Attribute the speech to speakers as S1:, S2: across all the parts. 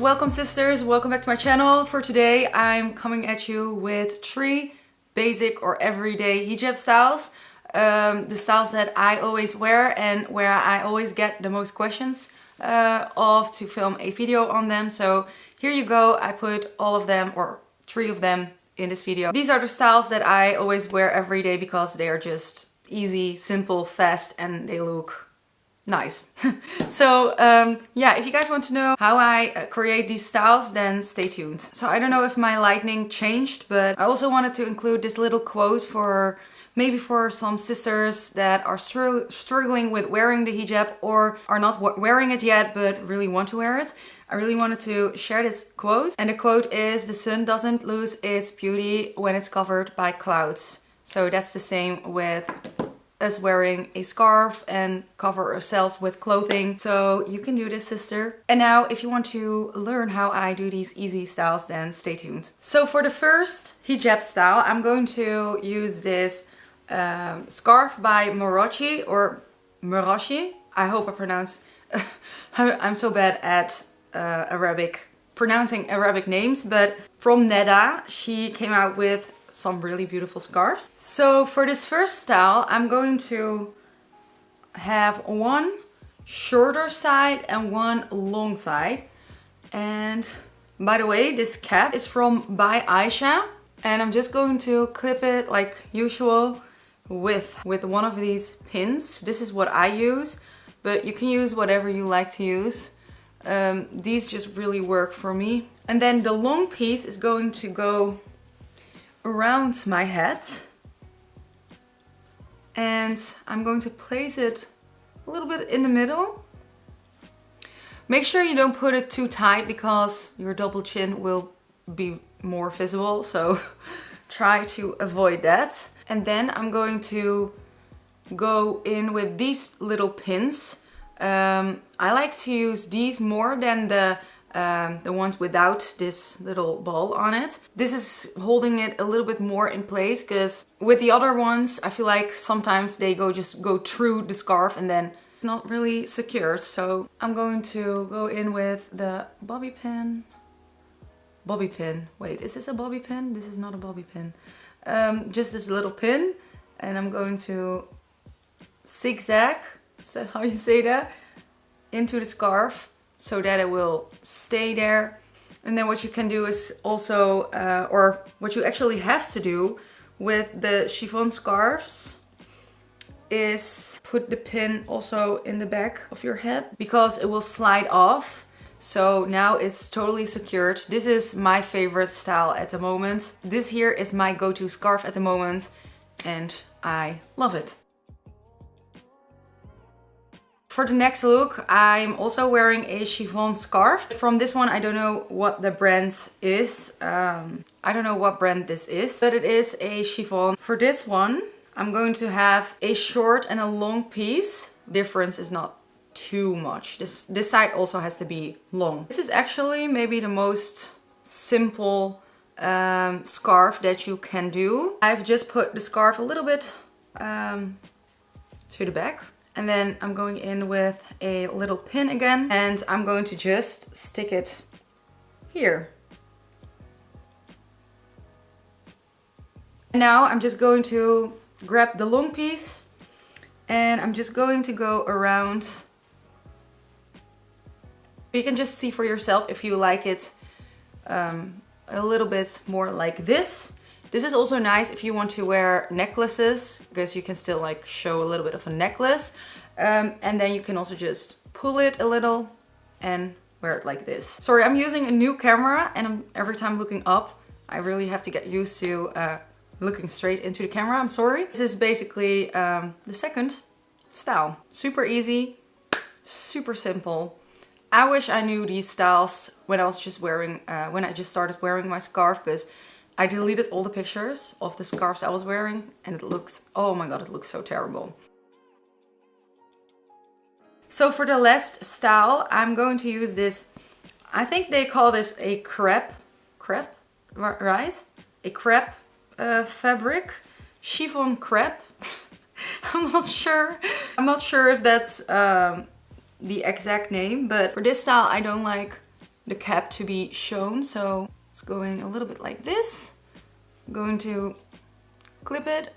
S1: Welcome sisters, welcome back to my channel. For today I'm coming at you with three basic or everyday hijab styles. Um, the styles that I always wear and where I always get the most questions uh, of to film a video on them. So here you go, I put all of them or three of them in this video. These are the styles that I always wear every day because they are just easy, simple, fast and they look nice. so um, yeah, if you guys want to know how I uh, create these styles, then stay tuned. So I don't know if my lighting changed, but I also wanted to include this little quote for maybe for some sisters that are str struggling with wearing the hijab or are not wearing it yet but really want to wear it. I really wanted to share this quote and the quote is the sun doesn't lose its beauty when it's covered by clouds. So that's the same with us wearing a scarf and cover ourselves with clothing. So you can do this, sister. And now if you want to learn how I do these easy styles, then stay tuned. So for the first hijab style, I'm going to use this um, scarf by Morochi or Moroshi. I hope I pronounce... I'm so bad at uh, Arabic, pronouncing Arabic names, but from Neda, she came out with some really beautiful scarves. So for this first style, I'm going to have one shorter side and one long side. And by the way, this cap is from by Aisha. And I'm just going to clip it like usual with, with one of these pins. This is what I use, but you can use whatever you like to use. Um, these just really work for me. And then the long piece is going to go around my head and I'm going to place it a little bit in the middle. Make sure you don't put it too tight because your double chin will be more visible so try to avoid that. And then I'm going to go in with these little pins. Um, I like to use these more than the um, the ones without this little ball on it. This is holding it a little bit more in place because with the other ones I feel like sometimes they go just go through the scarf and then it's not really secure. So I'm going to go in with the bobby pin. Bobby pin. Wait, is this a bobby pin? This is not a bobby pin. Um, just this little pin and I'm going to zigzag, is that how you say that? Into the scarf so that it will stay there. And then what you can do is also, uh, or what you actually have to do with the chiffon scarves is put the pin also in the back of your head because it will slide off. So now it's totally secured. This is my favorite style at the moment. This here is my go-to scarf at the moment and I love it. For the next look, I'm also wearing a chiffon scarf. From this one, I don't know what the brand is. Um, I don't know what brand this is, but it is a chiffon. For this one, I'm going to have a short and a long piece. Difference is not too much. This, this side also has to be long. This is actually maybe the most simple um, scarf that you can do. I've just put the scarf a little bit um, to the back and then I'm going in with a little pin again and I'm going to just stick it here. Now I'm just going to grab the long piece and I'm just going to go around. You can just see for yourself if you like it um, a little bit more like this this is also nice if you want to wear necklaces because you can still like show a little bit of a necklace. Um, and then you can also just pull it a little and wear it like this. Sorry, I'm using a new camera and I'm, every time looking up, I really have to get used to uh, looking straight into the camera. I'm sorry. This is basically um, the second style. Super easy, super simple. I wish I knew these styles when I was just wearing, uh, when I just started wearing my scarf because I deleted all the pictures of the scarves I was wearing and it looked, oh my god, it looks so terrible. So for the last style, I'm going to use this, I think they call this a crepe, crepe, right? A crepe uh, fabric, chiffon crepe. I'm not sure. I'm not sure if that's um, the exact name, but for this style, I don't like the cap to be shown. So it's going a little bit like this. I'm going to clip it.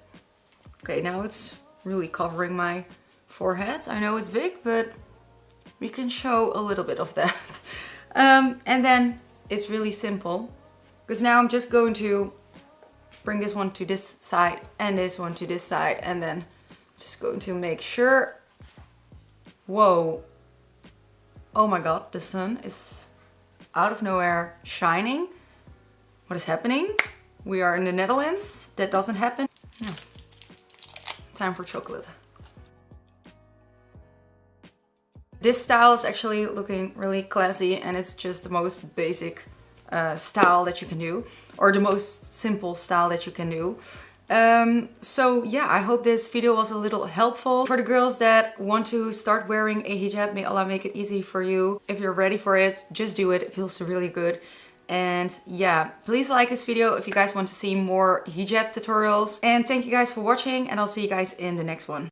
S1: Okay, now it's really covering my forehead. I know it's big, but we can show a little bit of that. Um, and then it's really simple because now I'm just going to bring this one to this side and this one to this side and then just going to make sure whoa oh my god the sun is out of nowhere shining what is happening we are in the Netherlands that doesn't happen yeah. time for chocolate this style is actually looking really classy and it's just the most basic uh, style that you can do or the most simple style that you can do. Um, so yeah, I hope this video was a little helpful. For the girls that want to start wearing a hijab, may Allah make it easy for you. If you're ready for it, just do it. It feels really good. And yeah, please like this video if you guys want to see more hijab tutorials. And thank you guys for watching and I'll see you guys in the next one.